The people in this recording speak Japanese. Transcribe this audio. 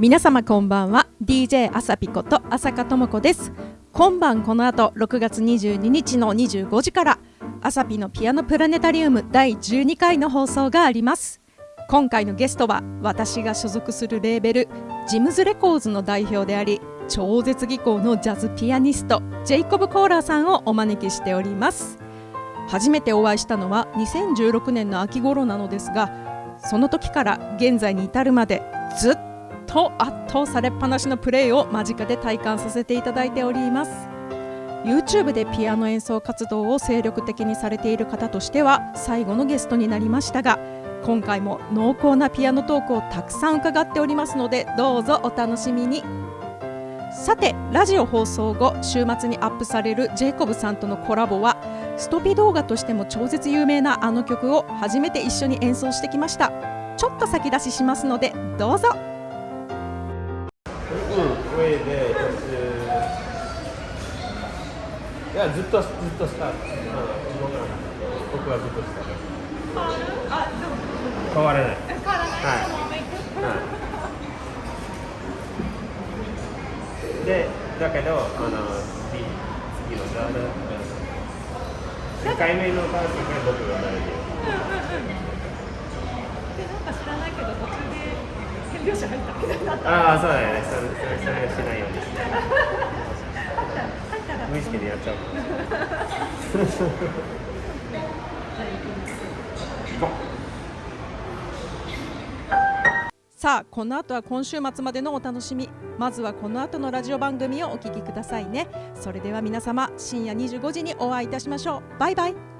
皆様こんばんは。DJ あさぴこと朝香智子です。今晩この後6月22日の25時からあさぴのピアノプラネタリウム第12回の放送があります。今回のゲストは私が所属するレーベルジムズレコーズの代表であり超絶技巧のジャズピアニストジェイコブ・コーラーさんをお招きしております。初めてお会いしたのは2016年の秋頃なのですがその時から現在に至るまでずっと圧倒されっぱなしのプレーを間近で体感させていただいております。YouTube でピアノ演奏活動を精力的にされている方としては最後のゲストになりましたが今回も濃厚なピアノトークをたくさん伺っておりますのでどうぞお楽しみに。さてラジオ放送後週末にアップされるジェイコブさんとのコラボはストピ動画としても超絶有名なあの曲を初めて一緒に演奏してきました。ちょっと先出ししますのでどうぞ。上でいやずっとずっとスター、うん、動かなかった僕はずっとスター変わらない変わらないはい、はい、でだけどあの次次のザー2回目のバージョンで僕がなるでなんか知らないけど途中で変拍子入ったみたいになったああそうだよね。それそれそれをしないようにして。無意識でやっちゃう。さあこの後は今週末までのお楽しみ。まずはこの後のラジオ番組をお聞きくださいね。それでは皆様深夜25時にお会いいたしましょう。バイバイ。